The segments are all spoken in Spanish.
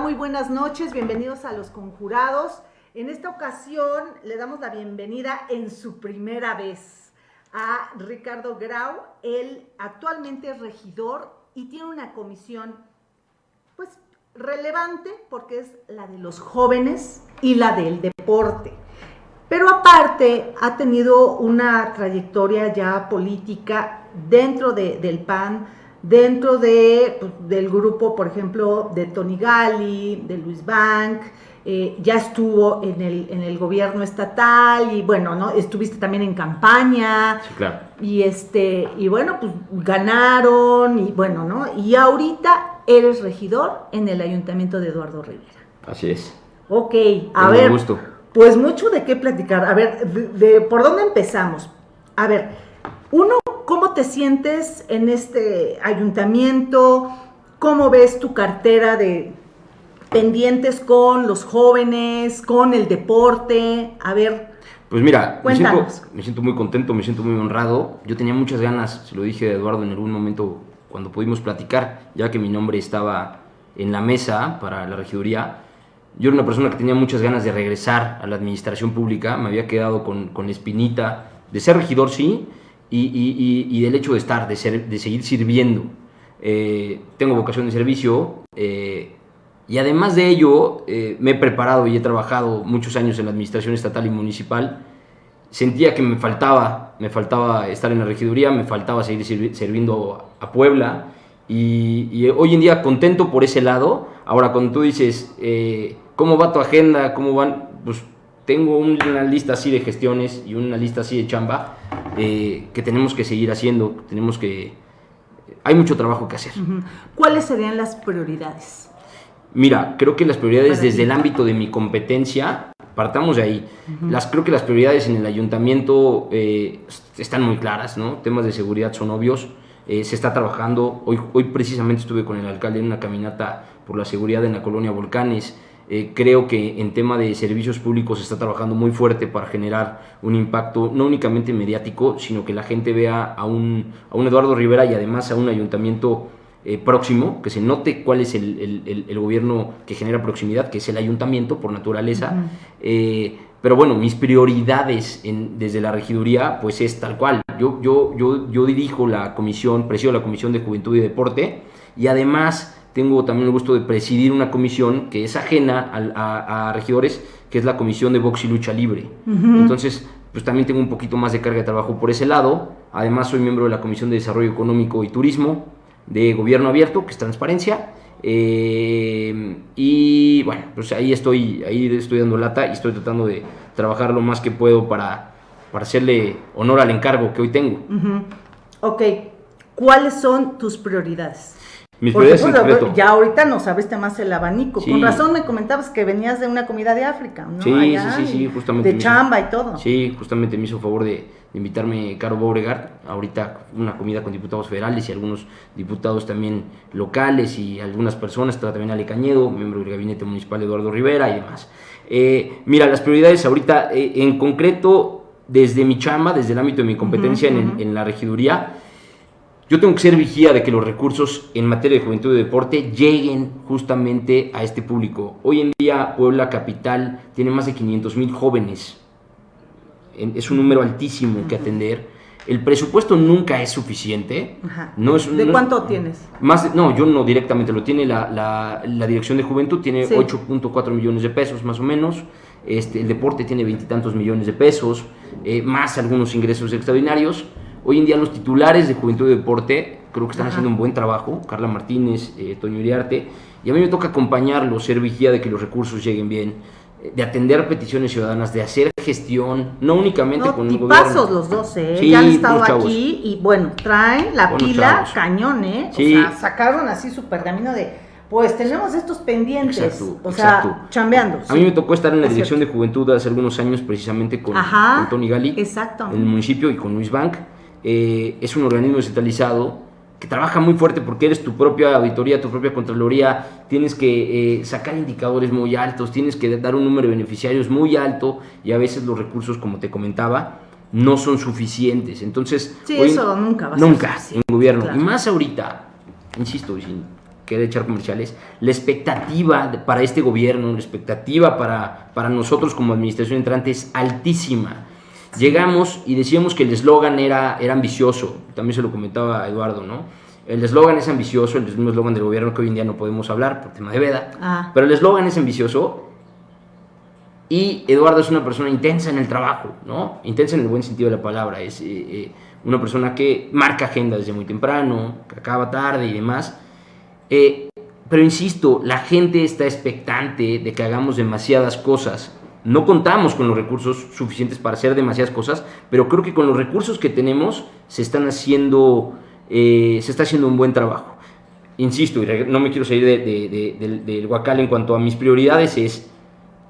Muy buenas noches, bienvenidos a Los Conjurados. En esta ocasión le damos la bienvenida en su primera vez a Ricardo Grau. Él actualmente es regidor y tiene una comisión, pues, relevante porque es la de los jóvenes y la del deporte. Pero aparte ha tenido una trayectoria ya política dentro del PAN, dentro de, pues, del grupo, por ejemplo, de Tony Gali, de Luis Bank, eh, ya estuvo en el, en el gobierno estatal y bueno, ¿no? Estuviste también en campaña. Sí, claro. Y este, y bueno, pues ganaron, y bueno, ¿no? Y ahorita eres regidor en el ayuntamiento de Eduardo Rivera. Así es. Ok, a ver. Gusto. Pues mucho de qué platicar. A ver, de, ¿por dónde empezamos? A ver, uno, ¿cómo te sientes en este ayuntamiento? ¿Cómo ves tu cartera de pendientes con los jóvenes, con el deporte? A ver. Pues mira, me siento, me siento, muy contento, me siento muy honrado. Yo tenía muchas ganas, se lo dije a Eduardo en algún momento cuando pudimos platicar, ya que mi nombre estaba en la mesa para la regiduría yo era una persona que tenía muchas ganas de regresar a la administración pública, me había quedado con, con espinita de ser regidor, sí, y, y, y, del hecho de estar, de, ser, de seguir sirviendo. Eh, tengo vocación de servicio eh, y además de ello eh, me he preparado y he trabajado muchos años en la administración estatal y municipal. Sentía que me faltaba, me faltaba estar en la regiduría, me faltaba seguir sirviendo a Puebla y, y, hoy en día contento por ese lado. Ahora, cuando tú dices, eh, ¿cómo va tu agenda? ¿Cómo van? Pues tengo una lista así de gestiones y una lista así de chamba eh, que tenemos que seguir haciendo. Tenemos que. Hay mucho trabajo que hacer. ¿Cuáles serían las prioridades? Mira, creo que las prioridades desde el ámbito de mi competencia, partamos de ahí. las, creo que las prioridades en el ayuntamiento eh, están muy claras, ¿no? Temas de seguridad son obvios. Eh, se está trabajando. Hoy, hoy precisamente estuve con el alcalde en una caminata por la seguridad en la colonia Volcanes. Eh, creo que en tema de servicios públicos se está trabajando muy fuerte para generar un impacto no únicamente mediático, sino que la gente vea a un, a un Eduardo Rivera y además a un ayuntamiento eh, próximo, que se note cuál es el, el, el, gobierno que genera proximidad, que es el ayuntamiento por naturaleza. Pero bueno, mis prioridades en, desde la regiduría, pues es tal cual. Yo, yo, yo, yo dirijo la comisión, presido la Comisión de Juventud y Deporte y además tengo también el gusto de presidir una comisión que es ajena a, regidores, que es la Comisión de Box y Lucha Libre. Entonces, pues también tengo un poquito más de carga de trabajo por ese lado. Además, soy miembro de la Comisión de Desarrollo Económico y Turismo, de Gobierno Abierto, que es transparencia eh, y bueno, pues ahí estoy, ahí estoy dando lata y estoy tratando de trabajar lo más que puedo para, para hacerle honor al encargo que hoy tengo. Ok, ¿cuáles son tus prioridades? Mis prioridades Ya ahorita nos abriste más el abanico. Con razón me comentabas que venías de una comida de África, ¿no? Sí, sí, sí, justamente. De chamba y todo. Sí, justamente me hizo favor de, invitarme Caro Beauregard, ahorita una comida con diputados federales y algunos diputados también locales y algunas personas, está también Ale Cañedo, miembro del gabinete municipal Eduardo Rivera y demás. Eh, mira, las prioridades ahorita, eh, en concreto, desde mi chamba, desde el ámbito de mi competencia en, en, la regiduría, yo tengo que ser vigía de que los recursos en materia de juventud y deporte lleguen justamente a este público. Hoy en día Puebla Capital tiene más de 500 mil jóvenes es un número altísimo que atender. El presupuesto nunca es suficiente. No es, ¿De cuánto tienes? Más, no, yo no directamente, lo tiene la, la, Dirección de Juventud, tiene 8.4 millones de pesos más o menos. Este, el deporte tiene veintitantos millones de pesos, eh, más algunos ingresos extraordinarios. Hoy en día los titulares de Juventud y Deporte creo que están haciendo un buen trabajo, Carla Martínez, eh, Toño Iriarte, y a mí me toca acompañarlos, ser vigía de que los recursos lleguen bien de atender peticiones ciudadanas, de hacer gestión, no únicamente con el gobierno. los dos, ¿eh? ya han estado aquí y bueno, traen la pila cañón, ¿eh? O sea, sacaron así su pergamino de, pues tenemos estos pendientes, exacto, o sea, chambeando. A mí me tocó estar en la dirección de juventud hace algunos años precisamente con, Tony Gali, exacto. en el municipio y con Luis Bank. Eh, es un organismo descentralizado que trabaja muy fuerte porque eres tu propia auditoría, tu propia contraloría, tienes que eh, sacar indicadores muy altos, tienes que dar un número de beneficiarios muy alto y a veces los recursos, como te comentaba, no son suficientes. Entonces, sí, eso nunca va a Nunca en gobierno. Y más ahorita, insisto, sin querer echar comerciales, la expectativa para este gobierno, la expectativa para, para nosotros como administración entrante es altísima. Llegamos y decíamos que el eslogan era, era ambicioso, también se lo comentaba Eduardo, ¿no? El eslogan es ambicioso, el mismo eslogan del gobierno que hoy en día no podemos hablar por tema de veda, ah. pero el eslogan es ambicioso y Eduardo es una persona intensa en el trabajo, ¿no? Intensa en el buen sentido de la palabra, es eh, eh, una persona que marca agenda desde muy temprano, que acaba tarde y demás. Eh, pero insisto, la gente está expectante de que hagamos demasiadas cosas no contamos con los recursos suficientes para hacer demasiadas cosas, pero creo que con los recursos que tenemos se están haciendo, eh, se está haciendo un buen trabajo. Insisto, y no me quiero salir del, del Huacal en cuanto a mis prioridades, es,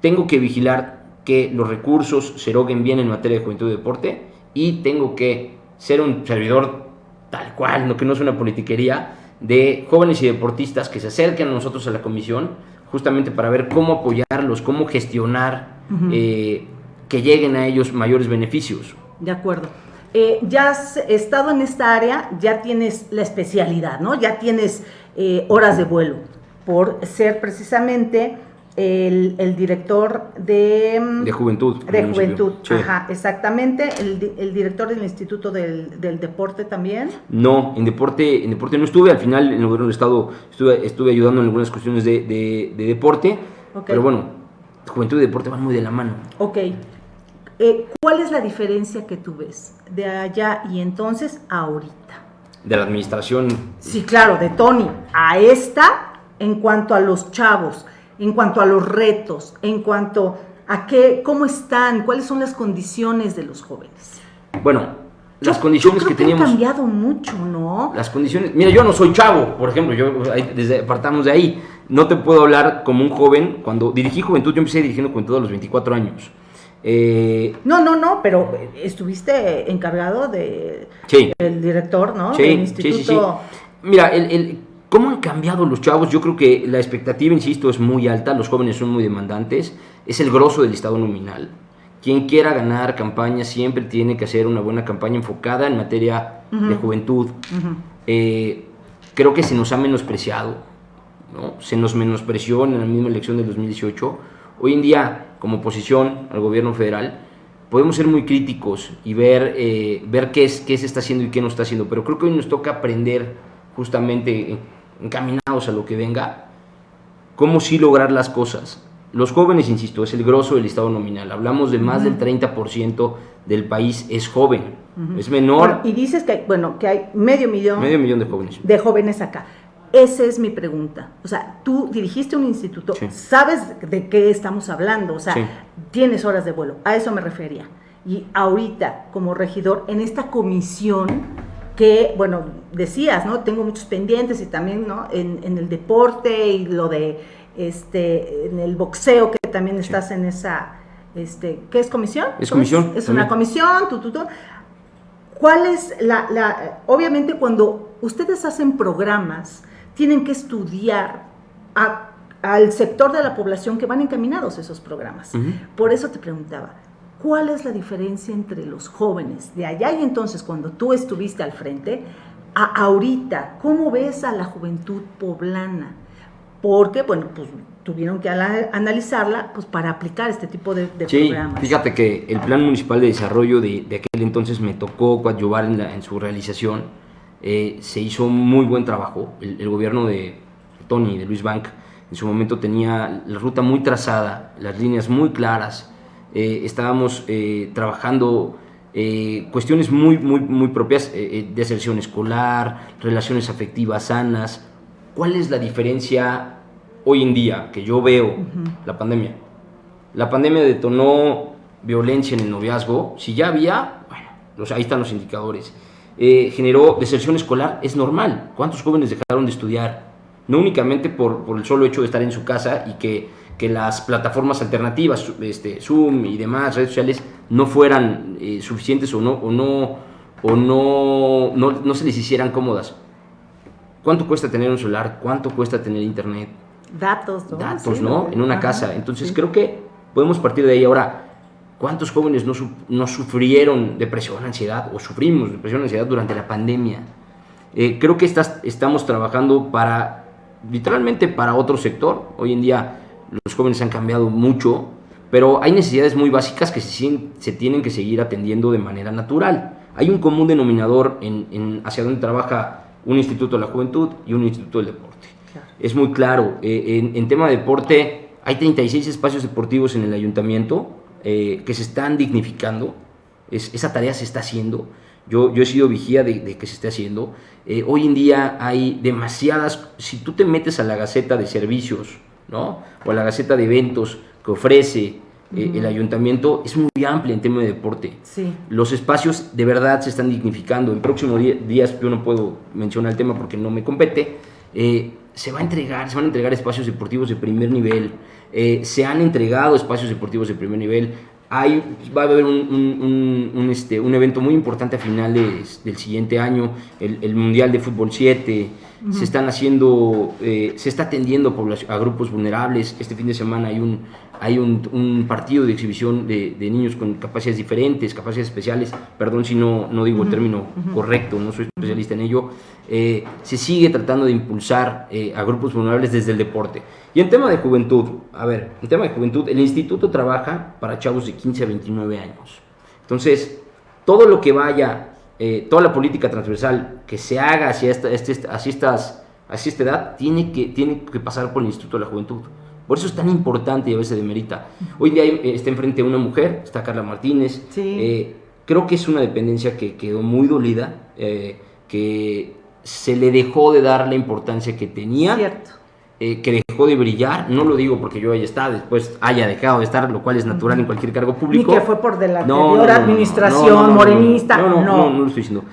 tengo que vigilar que los recursos se eroguen bien en materia de juventud y deporte, y tengo que ser un servidor tal cual, no que no es una politiquería, de jóvenes y deportistas que se acerquen a nosotros a la comisión, justamente para ver cómo apoyarlos, cómo gestionar eh, que lleguen a ellos mayores beneficios. De acuerdo. Eh, ya has estado en esta área, ya tienes la especialidad, ¿no? Ya tienes eh, horas de vuelo por ser precisamente el, director de... De Juventud. De Juventud, ajá, exactamente. El, director del Instituto del, Deporte también. No, en deporte, en deporte no estuve, al final en el gobierno del Estado estuve, estuve ayudando en algunas cuestiones de, deporte, pero bueno, juventud y deporte van muy de la mano. Ok. Eh, ¿Cuál es la diferencia que tú ves de allá y entonces a ahorita? De la administración. Sí, claro, de Tony a esta en cuanto a los chavos, en cuanto a los retos, en cuanto a qué, cómo están, cuáles son las condiciones de los jóvenes. Bueno, las condiciones que teníamos. han cambiado mucho, ¿no? Las condiciones. Mira, yo no soy chavo, por ejemplo, yo desde partamos de ahí. No te puedo hablar como un joven. Cuando dirigí Juventud, yo empecé dirigiendo Juventud a los 24 años. Eh, no, no, no, pero estuviste encargado de el director, ¿no? Sí, instituto. sí, sí, Mira, el, cómo han cambiado los chavos. Yo creo que la expectativa, insisto, es muy alta. Los jóvenes son muy demandantes. Es el grosso del estado nominal. Quien quiera ganar campaña siempre tiene que hacer una buena campaña enfocada en materia de juventud. Eh, creo que se nos ha menospreciado, ¿no? se nos menospreció en la misma elección del 2018. Hoy en día, como oposición al gobierno federal, podemos ser muy críticos y ver, eh, ver qué, es, qué se está haciendo y qué no está haciendo, pero creo que hoy nos toca aprender justamente encaminados a lo que venga, cómo sí lograr las cosas los jóvenes, insisto, es el grosso del estado nominal. Hablamos de más del 30% del país es joven, es menor. y dices que hay, bueno, que hay medio millón, medio millón de jóvenes. De jóvenes acá. Esa es mi pregunta. O sea, tú dirigiste un instituto, sabes de qué estamos hablando, o sea, tienes horas de vuelo, a eso me refería. Y ahorita, como regidor, en esta comisión que, bueno, decías, ¿no? Tengo muchos pendientes y también, ¿no? En, en el deporte y lo de este, en el boxeo, que también estás en esa, este, ¿qué es comisión? Es comisión. Es, una comisión, tú, tú, tú. ¿Cuál es la, la, obviamente cuando ustedes hacen programas, tienen que estudiar al sector de la población que van encaminados esos programas. Por eso te preguntaba, ¿cuál es la diferencia entre los jóvenes de allá y entonces cuando tú estuviste al frente a ahorita? ¿Cómo ves a la juventud poblana? Porque, bueno, pues tuvieron que analizarla pues, para aplicar este tipo de, de sí, programas. Fíjate que el Plan Municipal de Desarrollo de, aquel entonces me tocó coadyuvar en, en su realización. Eh, se hizo muy buen trabajo. El, gobierno de Tony, de Luis Bank, en su momento tenía la ruta muy trazada, las líneas muy claras. Eh, estábamos eh, trabajando cuestiones muy, muy, muy propias de aserción escolar, relaciones afectivas sanas, ¿Cuál es la diferencia hoy en día que yo veo la pandemia? La pandemia detonó violencia en el noviazgo. Si ya había, bueno, ahí están los indicadores. Eh, generó deserción escolar, es normal. ¿Cuántos jóvenes dejaron de estudiar? No únicamente por, el solo hecho de estar en su casa y que, las plataformas alternativas, este, Zoom y demás redes sociales, no fueran eh, suficientes o, no, o, no, o no, no, no se les hicieran cómodas ¿Cuánto cuesta tener un celular? ¿Cuánto cuesta tener internet? Datos, ¿no? Datos, ¿no? En una casa. Entonces creo que podemos partir de ahí. Ahora, ¿cuántos jóvenes no, no sufrieron depresión, ansiedad o sufrimos depresión, ansiedad durante la pandemia? Eh, creo que estás, estamos trabajando para literalmente para otro sector. Hoy en día los jóvenes han cambiado mucho, pero hay necesidades muy básicas que se, se tienen que seguir atendiendo de manera natural. Hay un común denominador en, hacia donde trabaja un instituto de la juventud y un instituto del deporte. Es muy claro, eh, en, tema de deporte hay 36 espacios deportivos en el ayuntamiento eh, que se están dignificando, esa tarea se está haciendo. Yo, yo he sido vigía de, que se esté haciendo. Eh, hoy en día hay demasiadas, si tú te metes a la Gaceta de Servicios, ¿no? O a la Gaceta de Eventos que ofrece eh, el ayuntamiento, es muy amplia en tema de deporte. Sí. Los espacios de verdad se están dignificando. En próximos días, yo no puedo mencionar el tema porque no me compete, eh, se va a entregar, se van a entregar espacios deportivos de primer nivel. se han entregado espacios deportivos de primer nivel hay, va a haber un, este, un evento muy importante a finales del siguiente año, el, Mundial de Fútbol 7. Se están haciendo, eh, se está atendiendo a grupos vulnerables. Este fin de semana hay un, hay un, partido de exhibición de, niños con capacidades diferentes, capacidades especiales. Perdón si no, no digo el término correcto, no soy especialista en ello. Eh, se sigue tratando de impulsar eh, a grupos vulnerables desde el deporte. Y en tema de juventud, a ver, en tema de juventud, el instituto trabaja para chavos de 15 a 29 años. Entonces, todo lo que vaya, eh, toda la política transversal que se haga hacia esta, este, hacia estas, hacia esta edad, tiene que, tiene que pasar por el Instituto de la Juventud. Por eso es tan importante y a veces demerita. Hoy día eh, está enfrente una mujer, está Carla Martínez. Eh, creo que es una dependencia que quedó muy dolida, que se le dejó de dar la importancia que tenía. Eh, que dejó de brillar, no lo digo porque yo haya estado, después haya dejado de estar, lo cual es natural en cualquier cargo público. Ni que fue por de la anterior administración morenista, no no, no, no, lo estoy diciendo.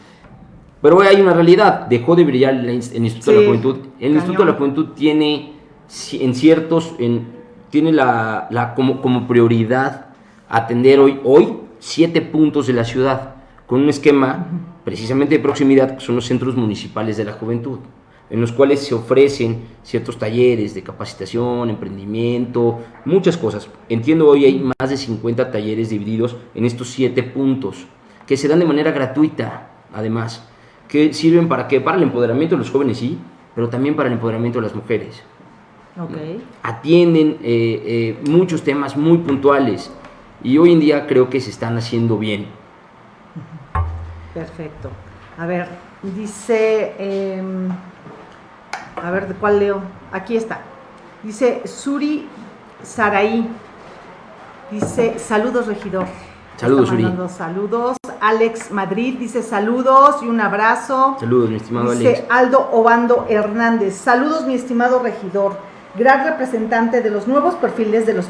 Pero hay una realidad, dejó de brillar el, Instituto de la Juventud. El Instituto de la Juventud tiene en ciertos, en, tiene la, la como, como prioridad atender hoy, hoy siete puntos de la ciudad, con un esquema precisamente de proximidad, que son los centros municipales de la juventud en los cuales se ofrecen ciertos talleres de capacitación, emprendimiento, muchas cosas. Entiendo hoy hay más de 50 talleres divididos en estos siete puntos, que se dan de manera gratuita, además, que sirven para qué? Para el empoderamiento de los jóvenes, sí, pero también para el empoderamiento de las mujeres. Okay. Atienden eh, eh, muchos temas muy puntuales y hoy en día creo que se están haciendo bien. Perfecto. A ver, dice... Em, a ver, ¿de cuál leo? Aquí está. Dice Suri Saraí. Dice, saludos, regidor. Saludos, Suri. Saludos. Alex Madrid dice saludos y un abrazo. Saludos, mi estimado Alex. Dice Aldo Obando Hernández. Saludos, mi estimado regidor gran representante de los nuevos perfiles de, los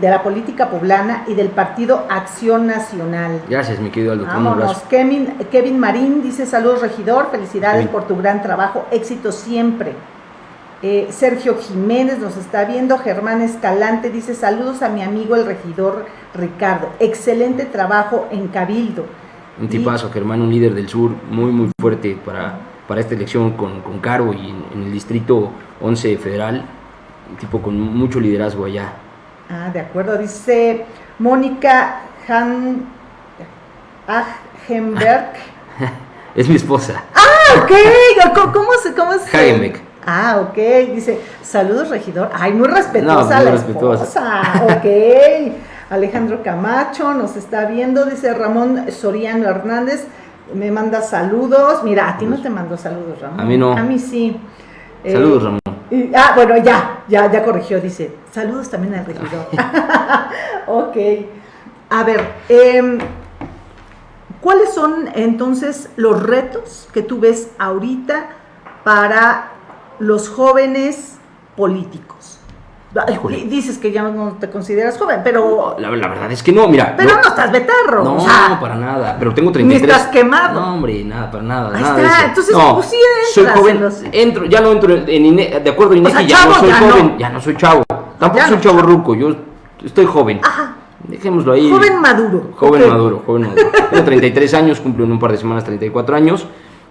de la política poblana y del partido Acción Nacional. Gracias, mi querido Aldo. Vámonos. Kevin, Kevin Marín dice saludos regidor, felicidades por tu gran trabajo, éxito siempre. Eh, Sergio Jiménez nos está viendo, Germán Escalante dice saludos a mi amigo el regidor Ricardo, excelente trabajo en Cabildo. Un tipazo, Germán, un líder del sur muy, muy fuerte para, para esta elección con, con Caro y en, en el distrito 11 federal tipo con mucho liderazgo allá. Ah, de acuerdo. Dice Mónica Han Agenberg. es mi esposa. Ah, ok. ¿Cómo, se, cómo se? Ah, ok. Dice, saludos, regidor. Ay, muy respetuosa la esposa. Ok. Alejandro Camacho nos está viendo. Dice Ramón Soriano Hernández. Me manda saludos. Mira, a ti no te mando saludos, Ramón. A mí no. A mí sí. Saludos, Ramón ah, bueno, ya, ya, ya corrigió, dice. Saludos también al regidor. ok. A ver, em, ¿cuáles son entonces los retos que tú ves ahorita para los jóvenes políticos? Dices que ya no te consideras joven, pero... La, verdad es que no, mira. Pero no, estás betarro. No, no, para nada. Pero tengo 33. Ni estás quemado. No, hombre, nada, para nada. Ahí nada está. Entonces, pues sí Soy joven. Entro, ya no entro en INE, de acuerdo, Inés, ya no soy joven. Ya no soy chavo. Tampoco soy chavo ruco. Yo estoy joven. Ajá. Dejémoslo ahí. Joven maduro. Joven maduro, joven maduro. Tengo 33 años, cumplo en un par de semanas 34 años.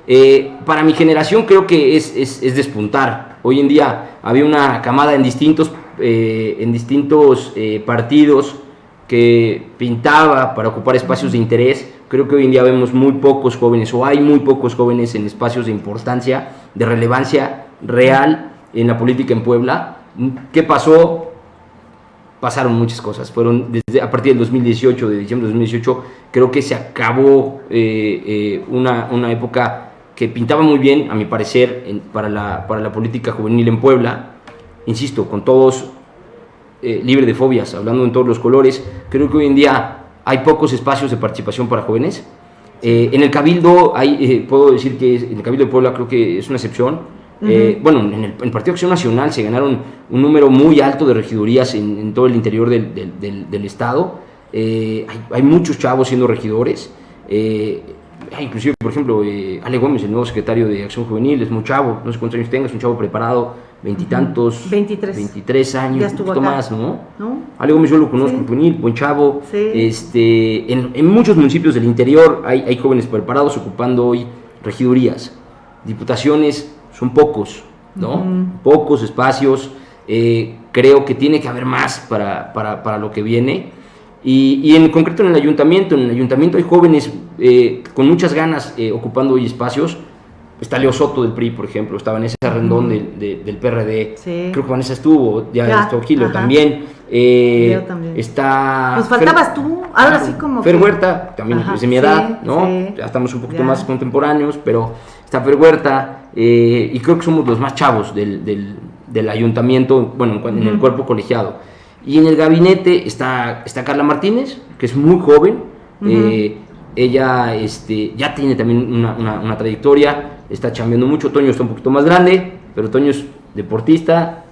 Eh, para mi generación creo que es, es, es despuntar. Hoy en día había una camada en distintos eh, en distintos eh, partidos que pintaba para ocupar espacios de interés. Creo que hoy en día vemos muy pocos jóvenes o hay muy pocos jóvenes en espacios de importancia, de relevancia real en la política en Puebla. ¿Qué pasó? Pasaron muchas cosas. Fueron desde a partir del 2018, de diciembre de 2018, creo que se acabó eh, eh, una, una, época que pintaba muy bien, a mi parecer, para, la, para la política juvenil en Puebla. Insisto, con todos eh, libre de fobias, hablando en todos los colores. Creo que hoy en día hay pocos espacios de participación para jóvenes. Eh, en el Cabildo, hay, eh, puedo decir que en el Cabildo de Puebla creo que es una excepción. Eh, bueno, en el, en Partido Acción Nacional se ganaron un número muy alto de regidurías en, todo el interior del, del, del, Estado. Hay, hay, muchos chavos siendo regidores. Inclusive, por ejemplo, Ale Gómez, el nuevo secretario de Acción Juvenil, es muy chavo, no sé cuántos años tenga, es un chavo preparado, veintitantos, 23. 23 años, un poquito más, ¿no? ¿no? Ale Gómez yo lo conozco, sí. buen chavo. Sí. Este, en, en, muchos municipios del interior hay, hay, jóvenes preparados ocupando hoy regidurías. Diputaciones son pocos, ¿no? Uh -huh. Pocos espacios. Eh, creo que tiene que haber más para, para, para lo que viene. Y, y, en concreto en el ayuntamiento, en el ayuntamiento hay jóvenes eh, con muchas ganas eh, ocupando hoy espacios Está Leo Soto del PRI, por ejemplo, está Vanessa Rendón de, de, del PRD. Sí. Creo que Vanessa estuvo, ya, ya estuvo Gilo también. Eh, también. Está. Pues faltabas Fer, tú, ahora sí como. Fer Huerta, también Ajá, es de mi edad, sí, ¿no? Sí. Ya estamos un poquito ya. más contemporáneos, pero está Fer Huerta, eh, y creo que somos los más chavos del, del, del ayuntamiento, bueno, en, en, el cuerpo colegiado. Y en el gabinete está, está Carla Martínez, que es muy joven. Uh -huh. eh, ella este, ya tiene también una, una, una trayectoria está chambeando mucho, Toño está un poquito más grande, pero Toño es deportista,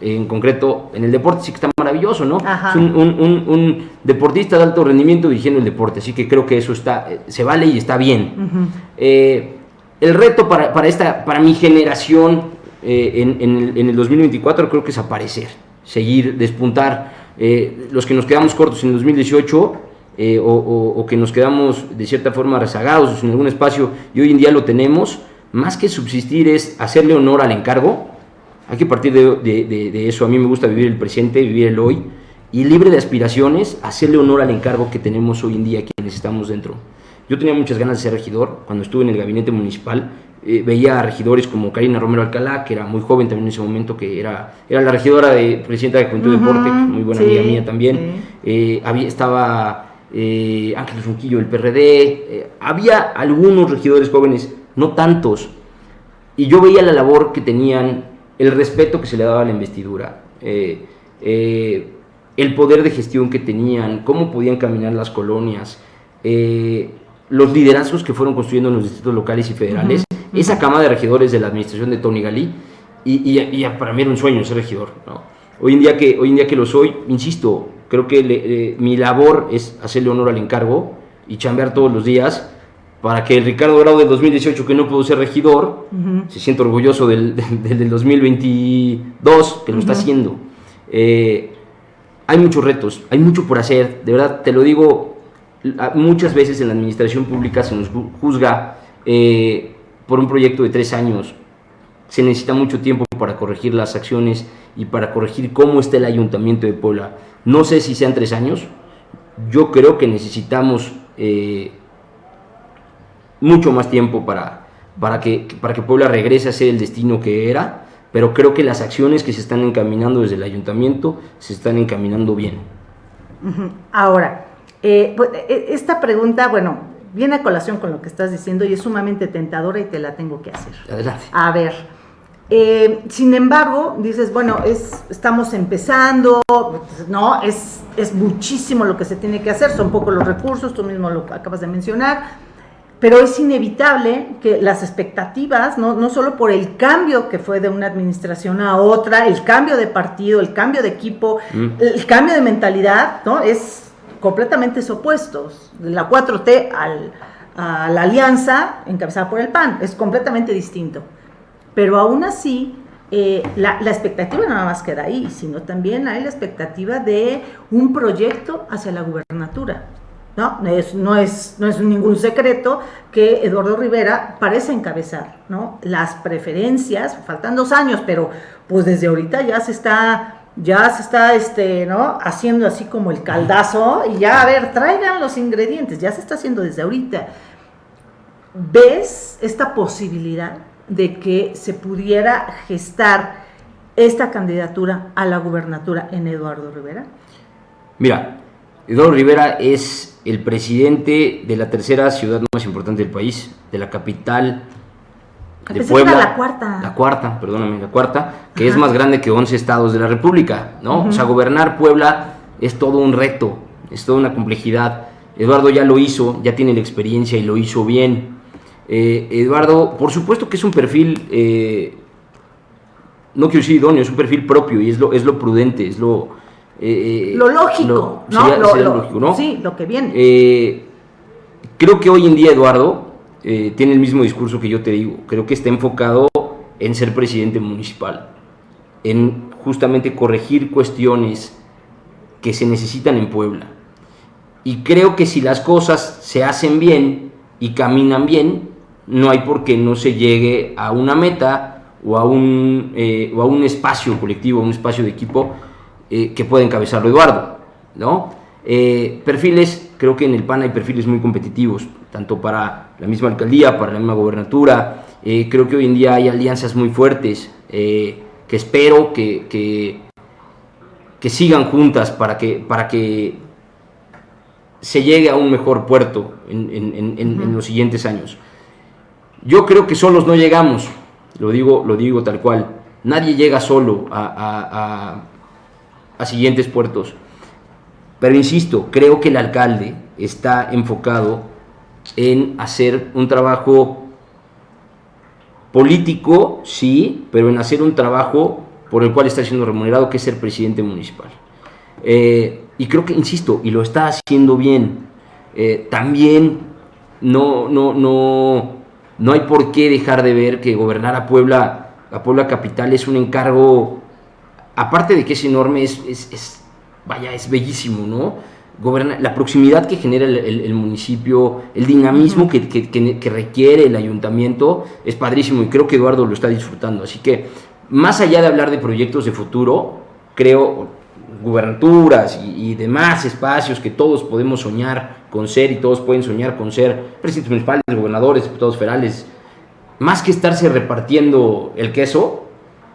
en concreto en el deporte sí que está maravilloso, ¿no? Ajá. Es un, un, un, un, deportista de alto rendimiento dirigiendo el deporte, así que creo que eso está, se vale y está bien. Uh -huh. eh, el reto para, para, esta, para mi generación eh, en, en, el, en, el, 2024 creo que es aparecer, seguir, despuntar. Eh, los que nos quedamos cortos en el 2018 eh, o, que nos quedamos de cierta forma rezagados en algún espacio y hoy en día lo tenemos, más que subsistir es hacerle honor al encargo. Hay que partir de, de eso. A mí me gusta vivir el presente, vivir el hoy y libre de aspiraciones, hacerle honor al encargo que tenemos hoy en día quienes estamos dentro. Yo tenía muchas ganas de ser regidor. Cuando estuve en el gabinete municipal, eh, veía a regidores como Karina Romero Alcalá, que era muy joven también en ese momento, que era, era la regidora de presidenta de Juventud uh -huh, Deporte, muy buena sí, amiga mía también. Sí. Eh, había, estaba eh, Ángel Ronquillo del PRD, había algunos regidores jóvenes, no tantos, y yo veía la labor que tenían, el respeto que se le daba a la investidura, el poder de gestión que tenían, cómo podían caminar las colonias, los liderazgos que fueron construyendo en los distritos locales y federales, -huh. esa cama de regidores de la administración de Tony Galí, y, y, y, para mí era un sueño ser regidor. ¿no? Hoy, en día que, hoy en día que lo soy, insisto, creo que le, mi labor es hacerle honor al encargo y chambear todos los días para que el Ricardo Grau del 2018, que no pudo ser regidor, uh -huh. se sienta orgulloso del, del, del 2022, que lo uh -huh. está haciendo. Eh, hay muchos retos, hay mucho por hacer, de verdad, te lo digo, muchas veces en la administración pública se nos juzga eh, por un proyecto de tres años, se necesita mucho tiempo para corregir las acciones y para corregir cómo está el ayuntamiento de Puebla. No sé si sean tres años, yo creo que necesitamos eh, mucho más tiempo para, para, que, para que Puebla regrese a ser el destino que era, pero creo que las acciones que se están encaminando desde el ayuntamiento se están encaminando bien. Ahora, eh, pues, e, esta pregunta, bueno, viene a colación con lo que estás diciendo y es sumamente tentadora y te la tengo que hacer. Adelante. A ver, eh, sin embargo, dices, bueno, es, estamos empezando, ¿no? Es, es muchísimo lo que se tiene que hacer, son pocos los recursos, tú mismo lo acabas de mencionar, pero es inevitable que las expectativas, no, no solo por el cambio que fue de una administración a otra, el cambio de partido, el cambio de equipo, mm. el cambio de mentalidad, ¿no? Es completamente opuestos. La 4T al, a la alianza encabezada por el PAN, es completamente distinto. Pero aún así, eh, la, la, expectativa no nada más queda ahí, sino también hay la expectativa de un proyecto hacia la gubernatura. ¿no? Es, no, es, no es ningún secreto que Eduardo Rivera parece encabezar ¿no? las preferencias, faltan dos años, pero pues desde ahorita ya se está, ya se está este, ¿no? haciendo así como el caldazo y ya, a ver, traigan los ingredientes, ya se está haciendo desde ahorita. ¿Ves esta posibilidad de que se pudiera gestar esta candidatura a la gubernatura en Eduardo Rivera? Mira, Eduardo Rivera es el presidente de la tercera ciudad más importante del país, de la capital de Puebla. la cuarta. La cuarta, perdóname, la cuarta, que es más grande que 11 estados de la República, ¿no? O sea, gobernar Puebla es todo un reto, es toda una complejidad. Eduardo ya lo hizo, ya tiene la experiencia y lo hizo bien. Eh, Eduardo, por supuesto que es un perfil, eh, no quiero decir idóneo, es un perfil propio y es lo, es lo prudente, es lo... Eh, lo lógico, ¿no? lo, lógico, ¿no? Sí, lo que viene. creo que hoy en día Eduardo tiene el mismo discurso que yo te digo, creo que está enfocado en ser presidente municipal, en justamente corregir cuestiones que se necesitan en Puebla. Y creo que si las cosas se hacen bien y caminan bien, no hay por qué no se llegue a una meta o a un, eh, o a un espacio colectivo, un espacio de equipo eh, que pueda encabezarlo Eduardo. ¿no? Eh, perfiles, creo que en el PAN hay perfiles muy competitivos, tanto para la misma alcaldía, para la misma gobernatura. creo que hoy en día hay alianzas muy fuertes que espero que, que, que, sigan juntas para que, para que se llegue a un mejor puerto en, en, en los siguientes años. Yo creo que solos no llegamos, lo digo, lo digo tal cual. Nadie llega solo a, a, siguientes puertos. Pero insisto, creo que el alcalde está enfocado en hacer un trabajo político, sí, pero en hacer un trabajo por el cual está siendo remunerado, que es ser presidente municipal. Eh, y creo que, insisto, y lo está haciendo bien. Eh, también no, no, no, no hay por qué dejar de ver que gobernar a Puebla, a Puebla capital, es un encargo, aparte de que es enorme, es, es, vaya, es bellísimo, ¿no? Gobernar, la proximidad que genera el, municipio, el dinamismo que, que, requiere el ayuntamiento, es padrísimo y creo que Eduardo lo está disfrutando. Así que, más allá de hablar de proyectos de futuro, creo, gubernaturas y, demás espacios que todos podemos soñar con ser y todos pueden soñar con ser presidentes municipales, gobernadores, diputados federales, más que estarse repartiendo el queso,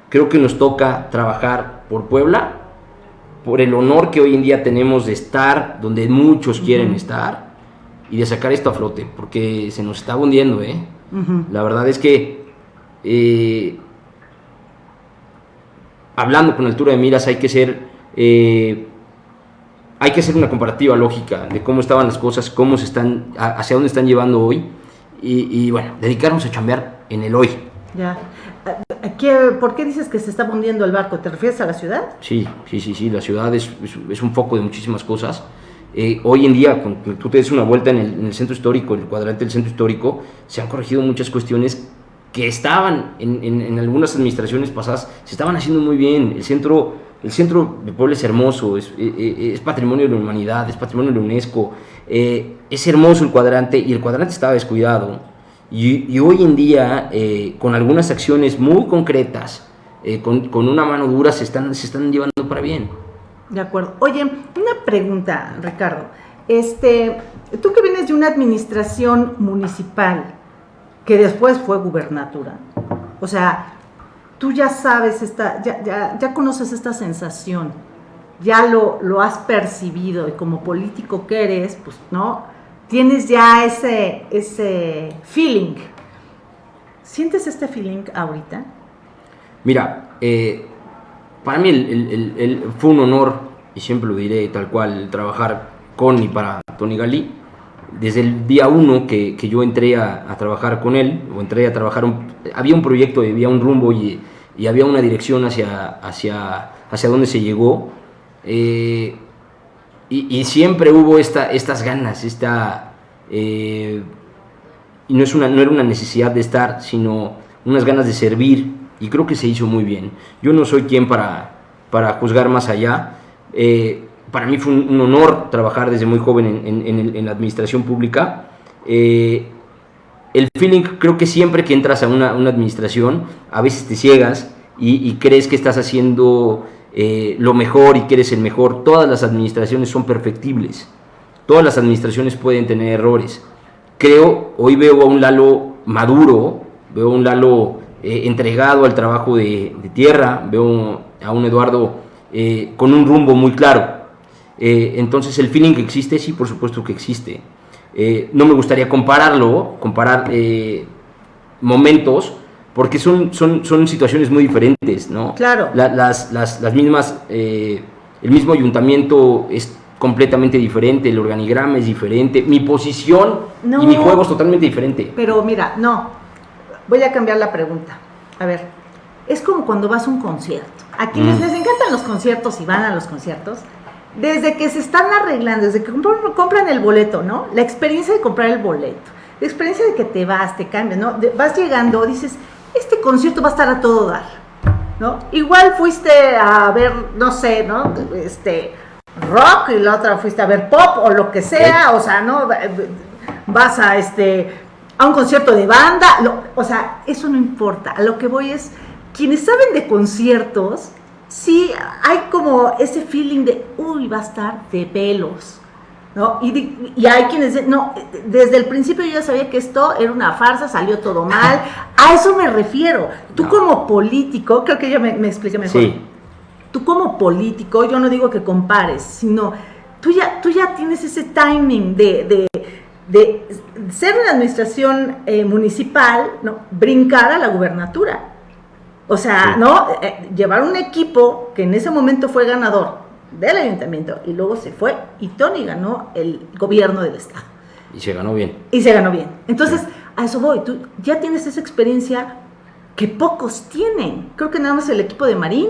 creo que nos toca trabajar por Puebla, por el honor que hoy en día tenemos de estar donde muchos quieren estar y de sacar esto a flote, porque se nos está hundiendo, ¿eh? La verdad es que eh, hablando con altura de miras hay que ser eh, hay que hacer una comparativa lógica de cómo estaban las cosas, cómo se están, hacia dónde están llevando hoy y, bueno, dedicarnos a chambear en el hoy. Ya. ¿Por qué dices que se está hundiendo el barco? ¿Te refieres a la ciudad? Sí, sí, sí, sí. La ciudad es, es, un foco de muchísimas cosas. Eh, hoy en día, cuando tú te des una vuelta en el, en el, centro histórico, en el cuadrante del centro histórico, se han corregido muchas cuestiones que estaban en, en, en algunas administraciones pasadas, se estaban haciendo muy bien. El centro el centro de Puebla es hermoso, es, eh, eh, es, patrimonio de la humanidad, es patrimonio de la UNESCO, eh, es hermoso el cuadrante y el cuadrante estaba descuidado. Y, hoy en día, con algunas acciones muy concretas, con, con, una mano dura, se están, se están llevando para bien. De acuerdo. Oye, una pregunta, Ricardo. Este, tú que vienes de una administración municipal que después fue gubernatura, o sea, tú ya sabes, esta, ya, ya, ya conoces esta sensación, ya lo, lo has percibido y como político que eres, pues, ¿no? Tienes ya ese, ese feeling. ¿Sientes este feeling ahorita? Mira, eh, para mí fue un honor, y siempre lo diré tal cual, trabajar con y para Tony Galí. Desde el día uno que, que yo entré a, trabajar con él, o entré a trabajar, había un proyecto, había un rumbo y y había una dirección hacia, hacia, hacia donde se llegó. Eh, y, siempre hubo esta, estas ganas, esta, eh, y no, es una, no era una necesidad de estar, sino unas ganas de servir, y creo que se hizo muy bien. Yo no soy quien para, para juzgar más allá. Eh, para mí fue un, honor trabajar desde muy joven en, en, la administración pública. el feeling, creo que siempre que entras a una, una administración, a veces te ciegas y, crees que estás haciendo eh, lo mejor y que eres el mejor. Todas las administraciones son perfectibles. Todas las administraciones pueden tener errores. Creo, hoy veo a un Lalo maduro, veo a un Lalo eh, entregado al trabajo de, tierra, veo a un Eduardo eh, con un rumbo muy claro. entonces el feeling que existe, sí, por supuesto que existe. no me gustaría compararlo, comparar momentos, porque son, son, son situaciones muy diferentes, ¿no? Claro. las, las, las, mismas, el mismo ayuntamiento es completamente diferente, el organigrama es diferente, mi posición y mi juego es totalmente diferente. Pero mira, no, voy a cambiar la pregunta. A ver, es como cuando vas a un concierto. A quienes mm. les encantan los conciertos y van a los conciertos, desde que se están arreglando, desde que compran, el boleto, ¿no? La experiencia de comprar el boleto, la experiencia de que te vas, te cambias, ¿no? vas llegando, dices, este concierto va a estar a todo dar, ¿no? Igual fuiste a ver, no sé, ¿no? Este, rock y la otra fuiste a ver pop o lo que sea, o sea, ¿no? Vas a este a un concierto de banda, o sea, eso no importa. A lo que voy es, quienes saben de conciertos, sí hay como ese feeling de, uy, va a estar de pelos. ¿No? Y, y, hay quienes no, desde el principio yo ya sabía que esto era una farsa, salió todo mal. A eso me refiero. Tú como político, creo que yo me, me expliqué mejor. Sí tú como político, yo no digo que compares, sino tú ya, tú ya tienes ese timing de, ser una administración eh, municipal, ¿no? brincar a la gubernatura. O sea, ¿no? Eh, llevar un equipo que en ese momento fue ganador del ayuntamiento y luego se fue y Tony ganó el gobierno del estado. Y se ganó bien. Y se ganó bien. Entonces, a eso voy. Tú ya tienes esa experiencia que pocos tienen. Creo que nada más el equipo de Marín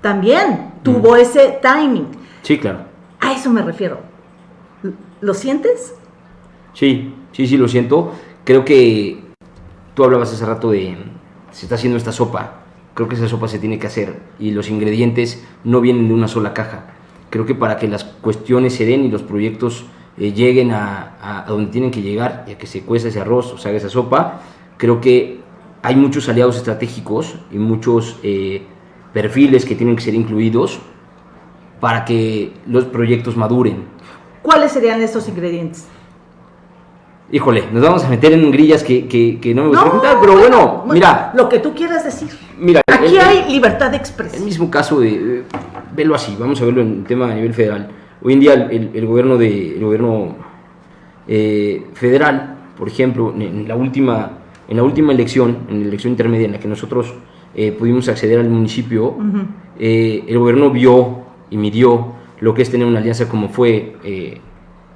también tuvo ese timing. Sí, claro. A eso me refiero. ¿Lo sientes? Sí, sí, sí, lo siento. Creo que tú hablabas hace rato de se está haciendo esta sopa. Creo que esa sopa se tiene que hacer y los ingredientes no vienen de una sola caja. Creo que para que las cuestiones se den y los proyectos eh, lleguen a, donde tienen que llegar y a que se cueza ese arroz o se haga esa sopa, creo que hay muchos aliados estratégicos y muchos eh, perfiles que tienen que ser incluidos para que los proyectos maduren. ¿Cuáles serían estos ingredientes? Híjole, nos vamos a meter en grillas que, que, no me gustaría contar, pero bueno, mira. Lo que tú quieras decir. Mira, aquí hay libertad de expresión. El mismo caso de, eh, velo así, vamos a verlo en el tema a nivel federal. Hoy en día el, gobierno, de, el gobierno eh, federal, por ejemplo, en la, última, en la última elección, en la elección intermedia en la que nosotros eh, pudimos acceder al municipio, eh, el gobierno vio y midió lo que es tener una alianza como fue eh,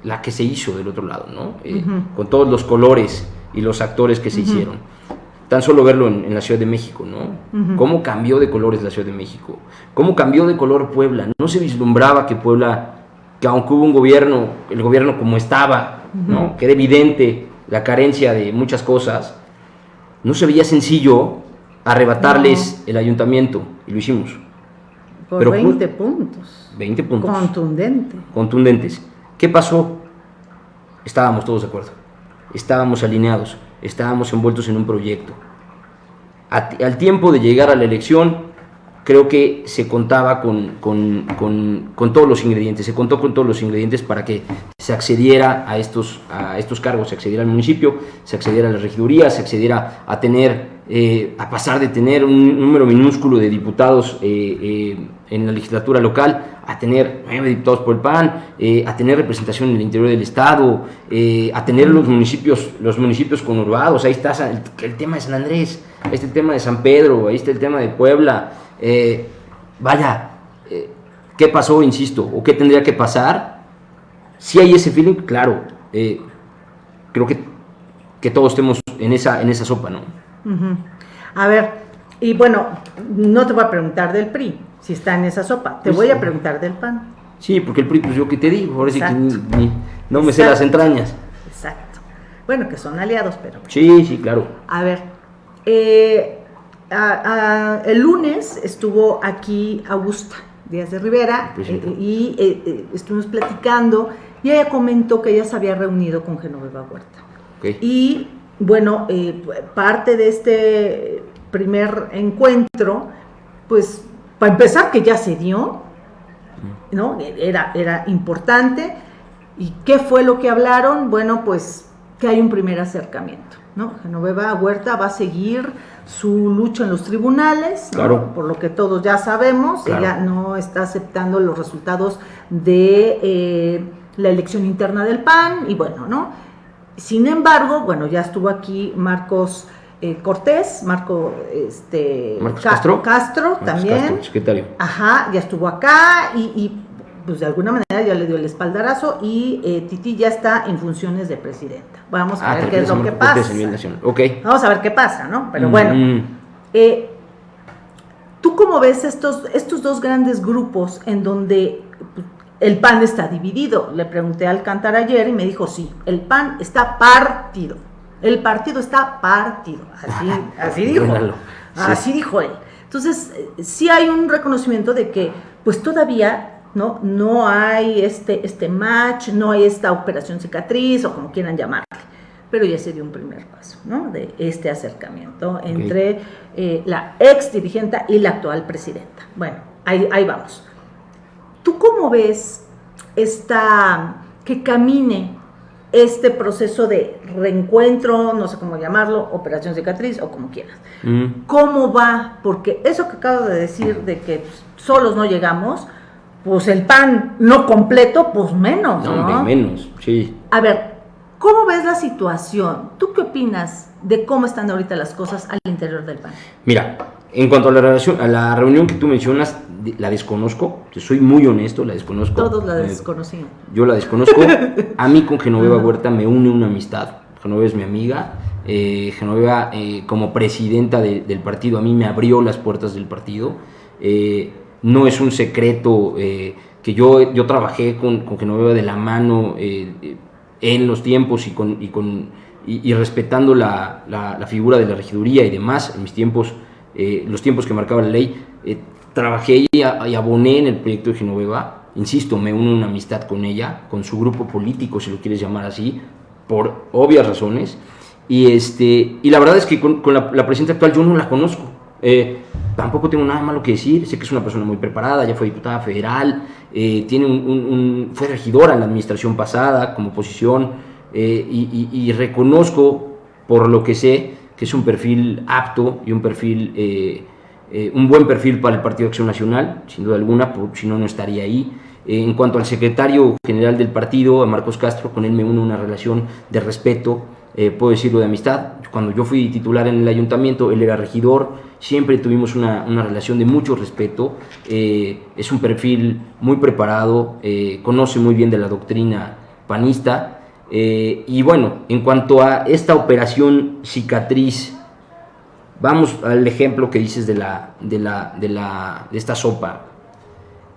la que se hizo del otro lado, ¿no? con todos los colores y los actores que se hicieron. Tan solo verlo en, la Ciudad de México, ¿no? Cómo cambió de colores la Ciudad de México, cómo cambió de color Puebla. No se vislumbraba que Puebla, que aunque hubo un gobierno, el gobierno como estaba, ¿no? Que era evidente la carencia de muchas cosas, no se veía sencillo arrebatarles el ayuntamiento y lo hicimos. Por Pero 20 puntos. 20 puntos. Contundente. Contundentes. ¿Qué pasó? Estábamos todos de acuerdo. Estábamos alineados. Estábamos envueltos en un proyecto. al tiempo de llegar a la elección, creo que se contaba con, con, todos los ingredientes, se contó con todos los ingredientes para que se accediera a estos, a estos cargos, se accediera al municipio, se accediera a la regiduría, se accediera a tener eh, a pasar de tener un número minúsculo de diputados eh, eh, en la legislatura local a tener nueve diputados por el PAN, a tener representación en el interior del Estado, a tener los municipios, los municipios conurbados, ahí está el, tema de San Andrés, ahí está el tema de San Pedro, ahí está el tema de Puebla. vaya, ¿qué pasó, insisto, o qué tendría que pasar? Si hay ese feeling, claro, creo que, que todos estemos en esa, en esa sopa, ¿no? A ver, y bueno, no te voy a preguntar del PRI, si está en esa sopa, te voy a preguntar del PAN. Sí, porque el PRI, pues yo que te digo, ahora sí que no me sé las entrañas. Exacto. Bueno, que son aliados, pero... Sí, sí, claro. A ver, eh, el lunes estuvo aquí Augusta Díaz de Rivera eh, y eh, estuvimos platicando y ella comentó que ella se había reunido con Genoveva Huerta. Y bueno, parte de este primer encuentro, pues para empezar que ya se dio, ¿no? Era, era importante. ¿Y qué fue lo que hablaron? Bueno, pues que hay un primer acercamiento. ¿no? Genoveva Huerta va a seguir su lucha en los tribunales, por lo que todos ya sabemos, ella no está aceptando los resultados de eh, la elección interna del PAN y bueno, ¿no? Sin embargo, bueno, ya estuvo aquí Marcos eh, Cortés, Marco este, Castro, Castro también. secretario. Ajá, ya estuvo acá y, pues de alguna manera ya le dio el espaldarazo y eh, Titi ya está en funciones de presidenta. Vamos a ah, ver qué es lo que pasa. Vamos a ver qué pasa, ¿no? Pero mm, bueno, eh, ¿tú cómo ves estos, estos dos grandes grupos en donde el PAN está dividido? Le pregunté al cantar ayer y me dijo, sí, el PAN está partido. El partido está partido. Así, así dijo. Así dijo él. Entonces, eh, sí hay un reconocimiento de que, pues todavía ¿no? No hay este, este match, no hay esta operación cicatriz o como quieran llamarle, pero ya se dio un primer paso, ¿no? De este acercamiento entre eh, la ex dirigente y la actual presidenta. Bueno, ahí, ahí vamos. ¿Tú cómo ves esta, que camine este proceso de reencuentro, no sé cómo llamarlo, operación cicatriz o como quieras. Mm. ¿Cómo va? Porque eso que acabo de decir de que solos no llegamos, pues el pan no completo, pues menos. No, menos, sí. A ver, ¿cómo ves la situación? ¿Tú qué opinas de cómo están ahorita las cosas al interior del PAN? Mira, en cuanto a la, relación, a la reunión que tú mencionas, la desconozco, soy muy honesto, la desconozco. Todos la desconocían. Yo la desconozco. a mí con Genoveva Huerta me une una amistad. Genoveva es mi amiga. Eh, Genoveva, eh, como presidenta del partido, a mí me abrió las puertas del partido. Eh, no es un secreto eh, que yo, yo trabajé con, con Genoveva de la mano eh, en los tiempos y, con, y, con, y, respetando la, la, figura de la regiduría y demás, en mis tiempos, eh, los tiempos que marcaba la ley, trabajé y, aboné en el proyecto de Genoveva, insisto, me uno una amistad con ella, con su grupo político, si lo quieres llamar así, por obvias razones, y, este, y la verdad es que con, la, la presidenta actual yo no la conozco, tampoco tengo nada malo que decir, sé que es una persona muy preparada, ya fue diputada federal, eh, tiene fue regidora en la administración pasada como oposición eh, y, reconozco por lo que sé que es un perfil apto y un perfil, eh, un buen perfil para el Partido Acción Nacional, sin duda alguna, si no, no estaría ahí. en cuanto al secretario general del partido, a Marcos Castro, con él me une una relación de respeto, puedo decirlo de amistad. Cuando yo fui titular en el ayuntamiento, él era regidor, siempre tuvimos una, relación de mucho respeto, eh, es un perfil muy preparado, eh, conoce muy bien de la doctrina panista, eh, y bueno, en cuanto a esta operación cicatriz, vamos al ejemplo que dices de, la, de, la, de, la, de esta sopa.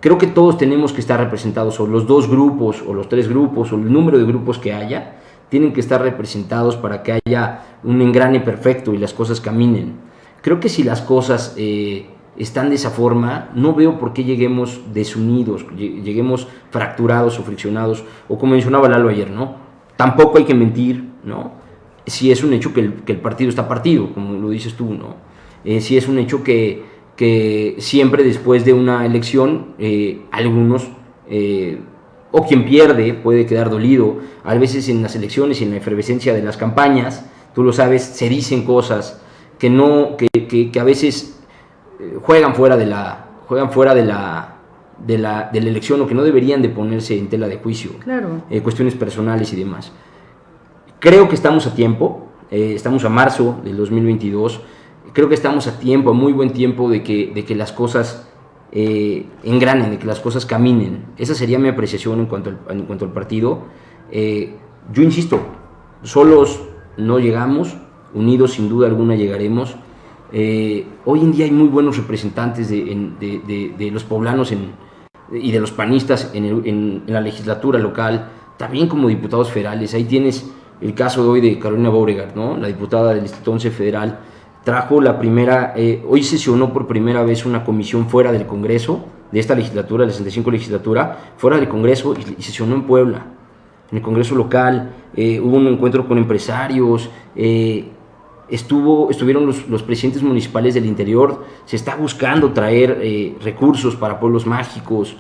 Creo que todos tenemos que estar representados, o los dos grupos, o los tres grupos, o el número de grupos que haya, tienen que estar representados para que haya un engrane perfecto y las cosas caminen. Creo que si las cosas eh, están de esa forma, no veo por qué lleguemos desunidos, lleguemos fracturados o friccionados, o como mencionaba Lalo ayer, ¿no? Tampoco hay que mentir, ¿no? Si es un hecho que el, partido está partido, como lo dices tú, ¿no? Eh, si es un hecho que, siempre después de una elección, eh, algunos, o quien pierde, puede quedar dolido. A veces en las elecciones y en la efervescencia de las campañas, tú lo sabes, se dicen cosas que, no, que, que, a veces eh, juegan fuera de la, juegan fuera de la, de la, de la elección o que no deberían de ponerse en tela de juicio. Claro. Eh, cuestiones personales y demás. Creo que estamos a tiempo, eh, estamos a marzo del 2022, creo que estamos a tiempo, a muy buen tiempo de que, de que las cosas engranen, de que las cosas caminen. Esa sería mi apreciación en cuanto al, en cuanto al partido. yo insisto, solos no llegamos, unidos sin duda alguna llegaremos. Eh, hoy en día hay muy buenos representantes de, los poblanos y de los panistas en, la legislatura local, también como diputados federales. Ahí tienes el caso de hoy de Carolina Beauregard, ¿no? la diputada del Instituto 11 Federal, trajo la primera, eh, hoy sesionó por primera vez una comisión fuera del Congreso, de esta legislatura, la 65 legislatura, fuera del Congreso y, sesionó en Puebla, en el Congreso local, eh, hubo un encuentro con empresarios, estuvo, estuvieron los, presidentes municipales del interior, se está buscando traer eh, recursos para pueblos mágicos.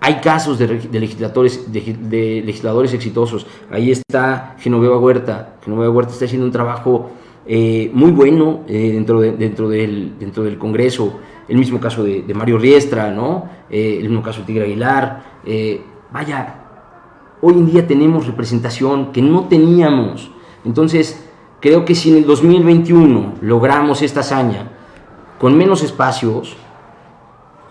hay casos de, legisladores, de, legisladores exitosos. Ahí está Genoveva Huerta. Genoveva Huerta está haciendo un trabajo eh, muy bueno eh, dentro, dentro, del, dentro del Congreso. El mismo caso de, Mario Riestra, ¿no? El mismo caso de Tigre Aguilar. vaya, hoy en día tenemos representación que no teníamos. Entonces, creo que si en el 2021 logramos esta hazaña con menos espacios,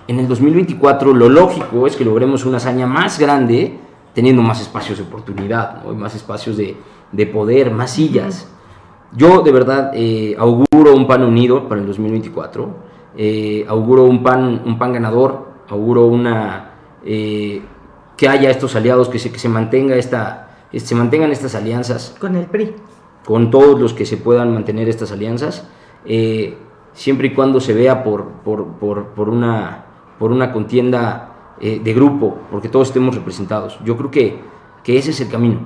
en el 2024 lo lógico es que logremos una hazaña más grande teniendo más espacios de oportunidad, más espacios de, de, poder, más sillas. Yo de verdad eh, auguro un PAN unido para el 2024, eh, auguro un PAN, un PAN ganador, auguro una, eh, que haya estos aliados, que se, que se, mantenga esta, se mantengan estas alianzas. Con el PRI. Con todos los que se puedan mantener estas alianzas, siempre y cuando se vea por, por, por, por una por una contienda eh, de grupo, porque todos estemos representados. Yo creo que, que ese es el camino.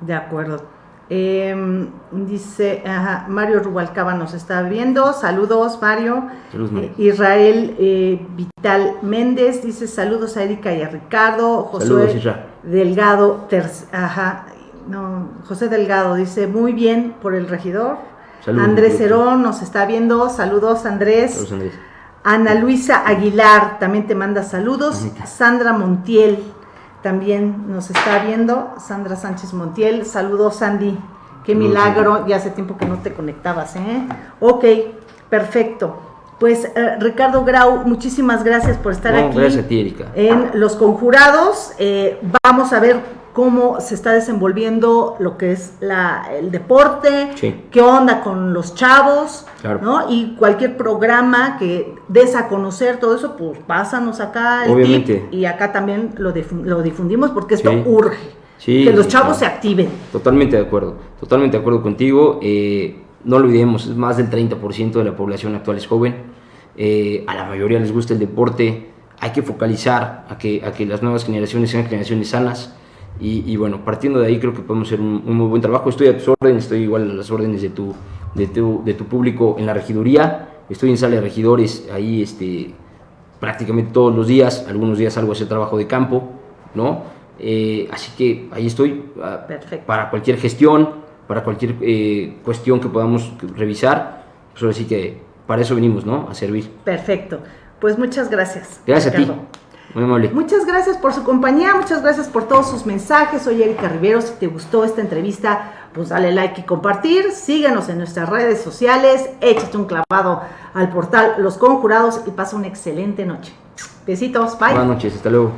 de acuerdo. Em, dice Mario Rubalcaba nos está viendo. Saludos, Mario. Eh, Israel eh, Vital Méndez dice saludos a Erika y a Ricardo. José Delgado, ajá, no, José Delgado dice muy bien por el regidor. Andrés Herón nos está viendo. Saludos, Andrés. Saludos, Andrés. Ana Luisa Aguilar también te manda saludos. Sandra Montiel también nos está viendo. Sandra Sánchez Montiel. Saludos, Sandy. Qué milagro. Ya hace tiempo que no te conectabas, ¿eh? Ok, perfecto. Pues eh, Ricardo Grau, muchísimas gracias por estar aquí. Gracias a ti, Erika. En Los Conjurados. Eh, vamos a ver cómo se está desenvolviendo lo que es la, el deporte, qué onda con los chavos, ¿no? Y cualquier programa que des a conocer todo eso, pues pásanos acá Obviamente. y acá también lo, lo difundimos porque esto urge. que los chavos se activen. Totalmente de acuerdo, totalmente de acuerdo contigo. Eh, no lo olvidemos, es más del 30% de la población actual es joven. Eh, a la mayoría les gusta el deporte. Hay que focalizar a que, a que las nuevas generaciones sean generaciones sanas y, bueno, partiendo de ahí creo que podemos hacer un, muy buen trabajo. Estoy a tus órdenes, estoy igual a las órdenes de tu, de tu, de tu público en la regiduría. Estoy en sala de regidores, ahí este, prácticamente todos los días, algunos días salgo a hacer trabajo de campo, ¿no? Eh, así que ahí estoy ah, para cualquier gestión, para cualquier eh, cuestión que podamos revisar. Pues ahora sí que para eso venimos, ¿no? A servir. Perfecto. Pues muchas gracias. Gracias a ti. Muchas gracias por su compañía, muchas gracias por todos sus mensajes. Soy Erika Rivero. Si te gustó esta entrevista, pues dale like y compartir. Síguenos en nuestras redes sociales. Échate un clavado al portal Los Conjurados y pasa una excelente noche. Besitos, bye. Buenas noches, hasta luego.